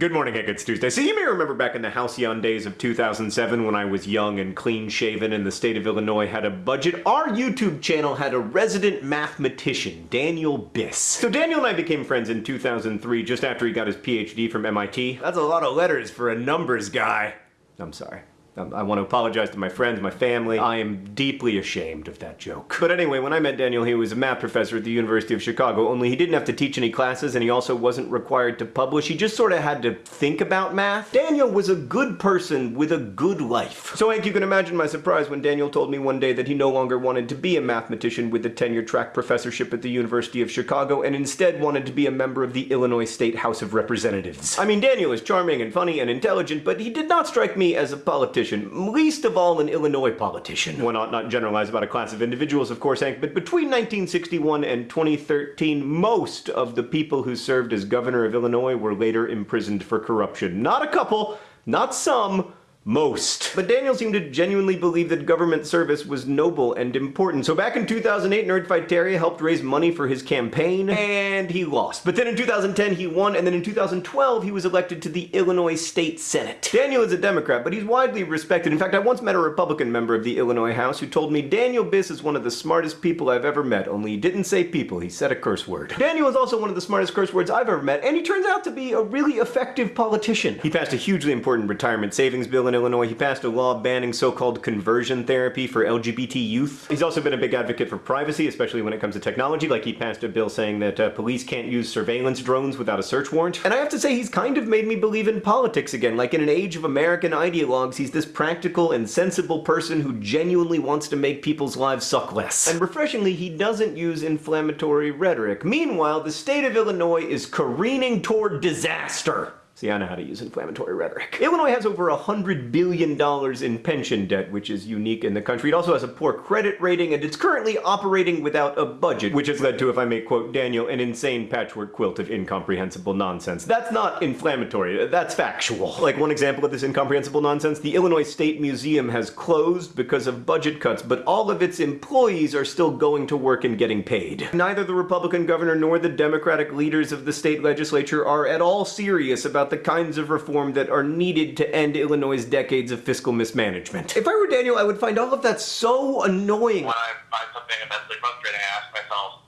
Good morning, Hank. It's Tuesday. So you may remember back in the halcyon days of 2007 when I was young and clean-shaven and the state of Illinois had a budget, our YouTube channel had a resident mathematician, Daniel Biss. So Daniel and I became friends in 2003 just after he got his PhD from MIT. That's a lot of letters for a numbers guy. I'm sorry. Um, I want to apologize to my friends, my family. I am deeply ashamed of that joke. But anyway, when I met Daniel, he was a math professor at the University of Chicago, only he didn't have to teach any classes and he also wasn't required to publish. He just sort of had to think about math. Daniel was a good person with a good life. So Hank, you can imagine my surprise when Daniel told me one day that he no longer wanted to be a mathematician with a tenure track professorship at the University of Chicago and instead wanted to be a member of the Illinois State House of Representatives. I mean, Daniel is charming and funny and intelligent, but he did not strike me as a politician politician, least of all an Illinois politician. One ought not generalize about a class of individuals, of course, Hank, but between 1961 and 2013, most of the people who served as governor of Illinois were later imprisoned for corruption. Not a couple, not some, most. But Daniel seemed to genuinely believe that government service was noble and important. So back in 2008, Nerdfighteria helped raise money for his campaign, and he lost. But then in 2010, he won, and then in 2012, he was elected to the Illinois State Senate. Daniel is a Democrat, but he's widely respected. In fact, I once met a Republican member of the Illinois House who told me Daniel Biss is one of the smartest people I've ever met, only he didn't say people, he said a curse word. Daniel is also one of the smartest curse words I've ever met, and he turns out to be a really effective politician. He passed a hugely important retirement savings bill in in Illinois, he passed a law banning so-called conversion therapy for LGBT youth. He's also been a big advocate for privacy, especially when it comes to technology, like he passed a bill saying that uh, police can't use surveillance drones without a search warrant. And I have to say, he's kind of made me believe in politics again. Like in an age of American ideologues, he's this practical and sensible person who genuinely wants to make people's lives suck less. And refreshingly, he doesn't use inflammatory rhetoric. Meanwhile, the state of Illinois is careening toward disaster. See, I know how to use inflammatory rhetoric. Illinois has over a $100 billion in pension debt, which is unique in the country. It also has a poor credit rating, and it's currently operating without a budget, which has led to, if I may quote Daniel, an insane patchwork quilt of incomprehensible nonsense. That's not inflammatory, that's factual. Like one example of this incomprehensible nonsense, the Illinois State Museum has closed because of budget cuts, but all of its employees are still going to work and getting paid. Neither the Republican governor nor the Democratic leaders of the state legislature are at all serious about about the kinds of reform that are needed to end Illinois' decades of fiscal mismanagement. If I were Daniel, I would find all of that so annoying. When I find something immensely frustrating, I ask myself,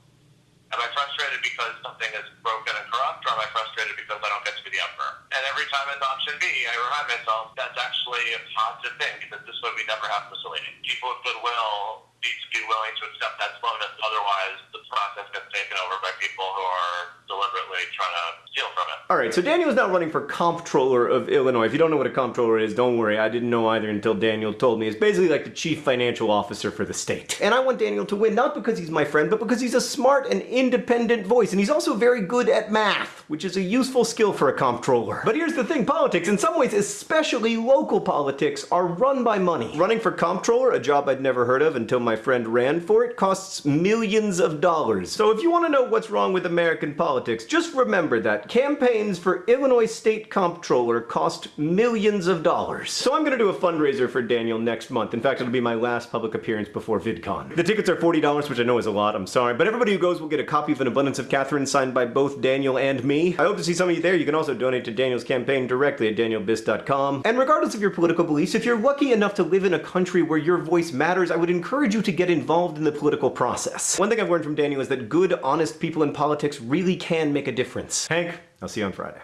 am I frustrated because something is broken and corrupt, or am I frustrated because I don't get to be the emperor? And every time it's option B, I remind myself that's actually a positive thing, because this way we never have Mussolini. People with goodwill need to be willing to accept that slowness, otherwise the process gets taken over by people who are deliberately trying to steal from it. Alright, so Daniel is now running for comptroller of Illinois. If you don't know what a comptroller is, don't worry, I didn't know either until Daniel told me. It's basically like the chief financial officer for the state. And I want Daniel to win, not because he's my friend, but because he's a smart and independent voice, and he's also very good at math, which is a useful skill for a comptroller. But here's the thing, politics, in some ways, especially local politics, are run by money. Running for comptroller, a job I'd never heard of until my friend ran for it, costs millions of dollars. So if you want to know what's wrong with American politics, just remember that campaigns for Illinois State Comptroller cost millions of dollars. So I'm gonna do a fundraiser for Daniel next month. In fact, it'll be my last public appearance before VidCon. The tickets are $40, which I know is a lot, I'm sorry, but everybody who goes will get a copy of An Abundance of Katherines signed by both Daniel and me. I hope to see some of you there. You can also donate to Daniel's campaign directly at danielbiss.com. And regardless of your political beliefs, if you're lucky enough to live in a country where your voice matters, I would encourage you to get involved in the political process. One thing I've learned from Daniel is that good, honest people in politics really can make a difference. Hank, I'll see you on Friday.